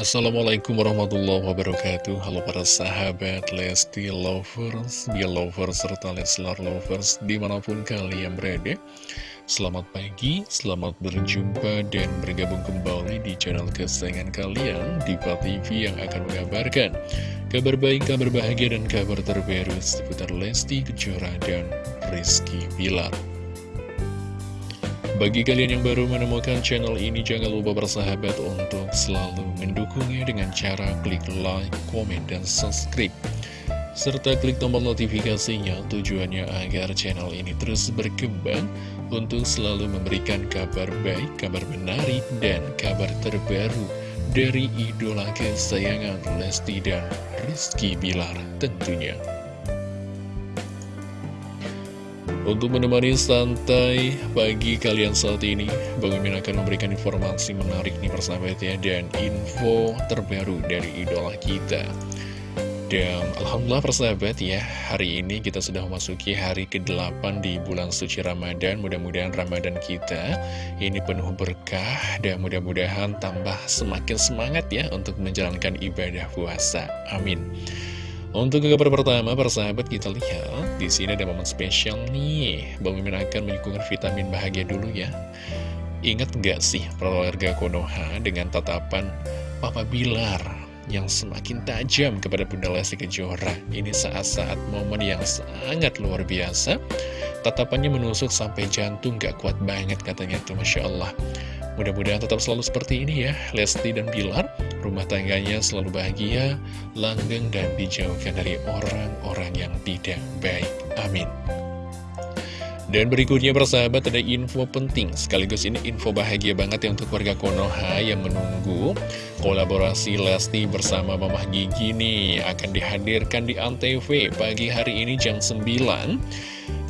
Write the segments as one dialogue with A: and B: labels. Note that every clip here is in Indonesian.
A: Assalamualaikum warahmatullahi wabarakatuh. Halo para sahabat Lesti Lovers, Lovers, serta Leslar Lovers di mana pun kalian berada. Selamat pagi, selamat berjumpa dan bergabung kembali di channel kesayangan kalian Diva TV yang akan mengabarkan Kabar baik, kabar bahagia, dan kabar terbaru seputar Lesti Kejora dan Rizky Bilar bagi kalian yang baru menemukan channel ini, jangan lupa bersahabat untuk selalu mendukungnya dengan cara klik like, komen, dan subscribe. Serta klik tombol notifikasinya tujuannya agar channel ini terus berkembang untuk selalu memberikan kabar baik, kabar menarik, dan kabar terbaru dari idola kesayangan Lesti dan Rizky Bilar tentunya. Untuk menemani santai pagi kalian saat ini, Bang Mimin akan memberikan informasi menarik nih persahabat ya, dan info terbaru dari idola kita. Dan Alhamdulillah persahabat ya, hari ini kita sudah memasuki hari ke-8 di bulan suci Ramadan. Mudah-mudahan Ramadan kita ini penuh berkah dan mudah-mudahan tambah semakin semangat ya untuk menjalankan ibadah puasa. Amin. Untuk kabar pertama, persahabat kita lihat di sini ada momen spesial nih. Bang Mimin akan menyuguhkan vitamin bahagia dulu ya. Ingat gak sih keluarga Konoha dengan tatapan Papa Bilar yang semakin tajam kepada Bunda Lesti Kejora. Ini saat-saat momen yang sangat luar biasa. Tatapannya menusuk sampai jantung gak kuat banget katanya tuh Masya Allah. Mudah-mudahan tetap selalu seperti ini ya, Lesti dan Bilar rumah tangganya selalu bahagia, langgeng, dan dijauhkan dari orang-orang yang tidak baik. Amin. Dan berikutnya persahabat ada info penting. Sekaligus ini info bahagia banget ya untuk warga Konoha yang menunggu Kolaborasi Lesti bersama Mamah Gigi nih. Akan dihadirkan di Antv pagi hari ini jam 9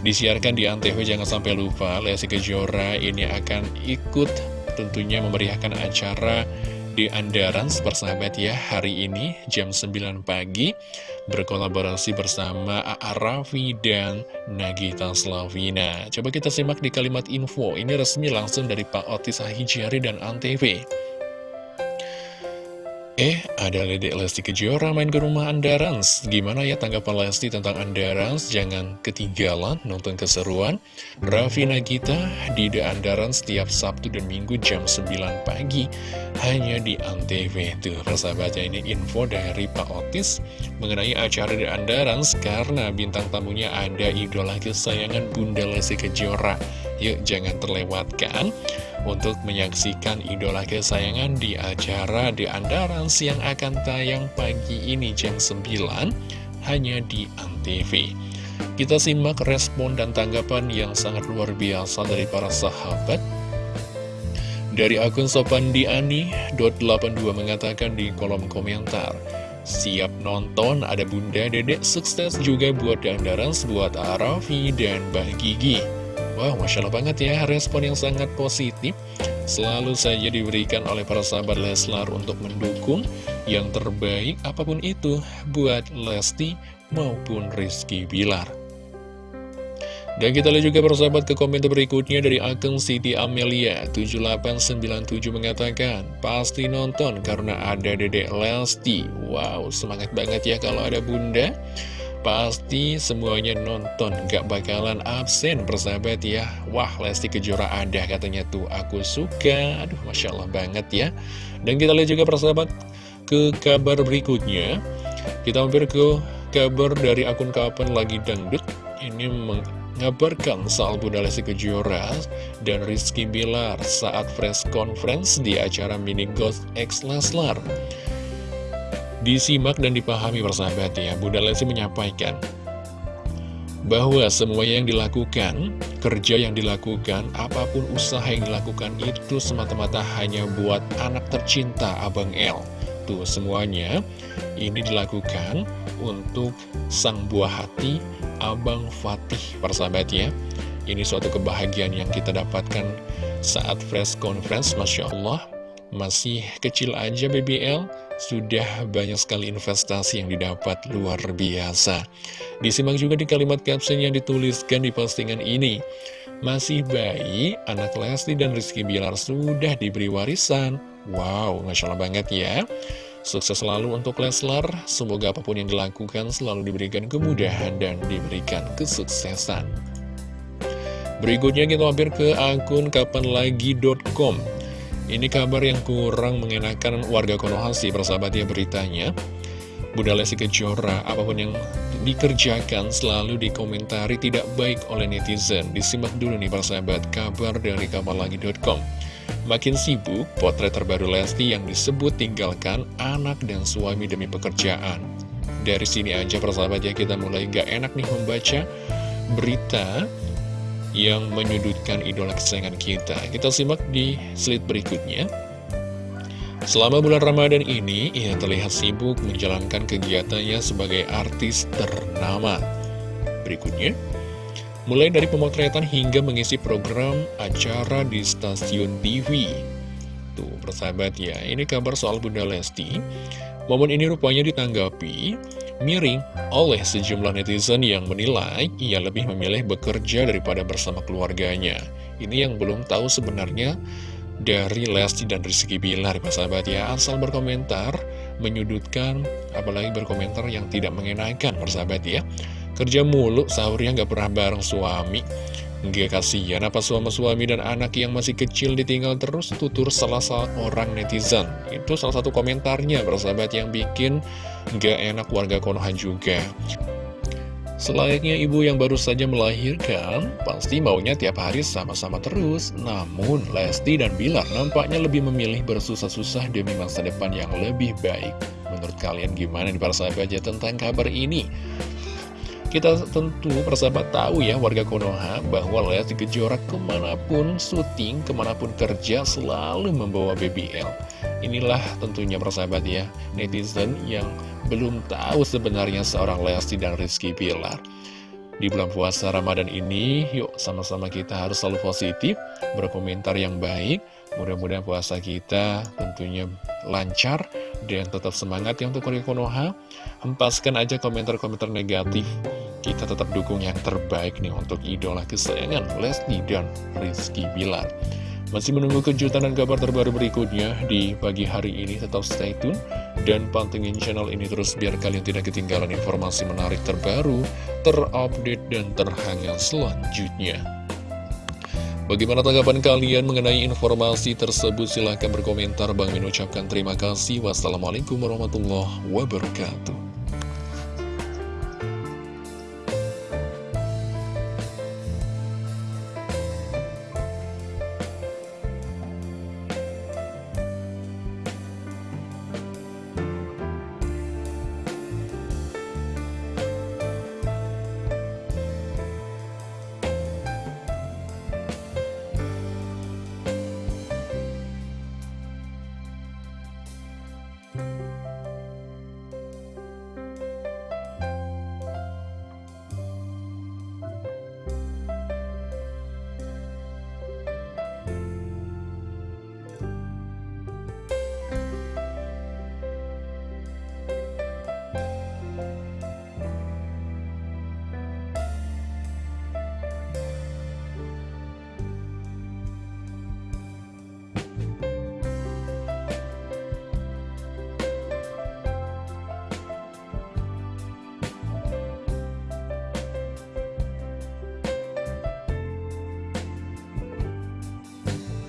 A: Disiarkan di Antv jangan sampai lupa. Lesti Kejora ini akan ikut tentunya memeriahkan acara di Andaran persahabat ya hari ini jam 9 pagi berkolaborasi bersama A.A. Raffi dan Nagita Slavina coba kita simak di kalimat info ini resmi langsung dari Pak Otis Ahijari dan Antv Eh, ada Dedek Lesti Kejora main ke rumah Andarans. Gimana ya tanggapan Lesti tentang Andarans? Jangan ketinggalan nonton keseruan. Raffi Nagita di The Andarans setiap Sabtu dan Minggu jam 9 pagi. Hanya di Antv. Tuh, persahabatnya ini info dari Pak Otis mengenai acara The Andarans karena bintang tamunya ada idola kesayangan Bunda Lesti Kejora. Yuk, jangan terlewatkan untuk menyaksikan idola kesayangan di acara di Andaran yang akan tayang pagi ini jam 9 hanya di Antv. Kita simak respon dan tanggapan yang sangat luar biasa dari para sahabat. Dari akun sopandiani.82 mengatakan di kolom komentar, Siap nonton, ada Bunda Dedek sukses juga buat Andaran, buat Arafi dan Mbah Gigi. Wow, Masya Allah banget ya, respon yang sangat positif. Selalu saja diberikan oleh para sahabat Leslar untuk mendukung yang terbaik apa pun itu buat Lesti maupun Rizky Bilar. Dan kita lihat juga persahabat ke komentar berikutnya dari akun Siti Amelia 7897 mengatakan Pasti nonton karena ada dedek Lesti. Wow semangat banget ya kalau ada bunda Pasti semuanya nonton, gak bakalan absen persahabat ya. Wah Lesti Kejora ada katanya tuh. Aku suka. Aduh Masya Allah banget ya. Dan kita lihat juga persahabat ke kabar berikutnya. Kita hampir ke kabar dari akun kapan lagi dangdut. Ini mengabarkan soal Bunda Lesti Kejora dan Rizky Bilar saat press conference di acara Mini Ghost X Leslar Disimak dan dipahami persahabat ya, Bunda Lesti menyampaikan bahwa semua yang dilakukan, kerja yang dilakukan, apa pun usaha yang dilakukan itu semata-mata hanya buat anak tercinta Abang El. Tuh semuanya ini dilakukan untuk sang buah hati Abang Fatih persahabat ya. Ini suatu kebahagiaan yang kita dapatkan saat press conference, Masya Allah. Masih kecil aja BBL, sudah banyak sekali investasi yang didapat luar biasa. Disimak juga di kalimat caption yang dituliskan di postingan ini. Masih bayi, anak Lesti dan Rizky Bilar sudah diberi warisan. Wow, Masya Allah banget ya Sukses selalu untuk Leslar Semoga apa pun yang dilakukan selalu diberikan kemudahan dan diberikan kesuksesan Berikutnya kita mampir ke akun kapanlagi.com Ini kabar yang kurang mengenakan warga Konoha sih persahabat ya beritanya Bunda Lesti Kejora, apa pun yang dikerjakan selalu dikomentari tidak baik oleh netizen. Disimak dulu nih persahabat kabar dari kapanlagi.com. Makin sibuk, potret terbaru Lesti yang disebut tinggalkan anak dan suami demi pekerjaan. Dari sini aja persahabat ya kita mulai gak enak nih membaca berita yang menyudutkan idola kesayangan kita. Kita simak di slide berikutnya. Selama bulan Ramadan ini, ia terlihat sibuk menjalankan kegiatannya sebagai artis ternama. Berikutnya, mulai dari pemotretan hingga mengisi program acara di stasiun TV. Tuh, persahabat ya, ini kabar soal Bunda Lesti. Momen ini rupanya ditanggapi miring oleh sejumlah netizen yang menilai ia lebih memilih bekerja daripada bersama keluarganya. Ini yang belum tahu sebenarnya dari Lesti dan Rizky Bilar sahabat. Ya asal berkomentar menyudutkan apalagi berkomentar yang tidak mengenakan persahabat ya. Kerja mulu sahurnya nggak pernah bareng suami Nggak kasihan apa suami-suami dan anak yang masih kecil ditinggal terus tutur salah seorang netizen Itu salah satu komentarnya persahabat yang bikin nggak enak warga Konoha juga Selayaknya ibu yang baru saja melahirkan, pasti maunya tiap hari sama-sama terus. Namun, Lesti dan Bilar nampaknya lebih memilih bersusah-susah demi masa depan yang lebih baik. Menurut kalian gimana nih para sahabat ya tentang kabar ini? Kita tentu persahabat tahu ya warga Konoha bahwa Lesti Kejora ke mana pun syuting, ke mana pun kerja selalu membawa BBL. Inilah tentunya persahabat ya, netizen yang belum tahu sebenarnya seorang Lesti dan Rizky Pilar. Di bulan puasa Ramadan ini, yuk sama-sama kita harus selalu positif, berkomentar yang baik. Mudah-mudahan puasa kita tentunya lancar dan tetap semangat ya untuk Korea Konoha. Hempaskan aja komentar-komentar negatif. Kita tetap dukung yang terbaik nih untuk idola kesayangan Lesti dan Rizky Bilar. Masih menunggu kejutan dan kabar terbaru berikutnya di pagi hari ini, tetap stay tune dan pantengin channel ini terus biar kalian tidak ketinggalan informasi menarik terbaru, terupdate, dan terhangat selanjutnya. Bagaimana tanggapan kalian mengenai informasi tersebut? Silahkan berkomentar. Bang Min ucapkan terima kasih. Wassalamualaikum warahmatullahi wabarakatuh.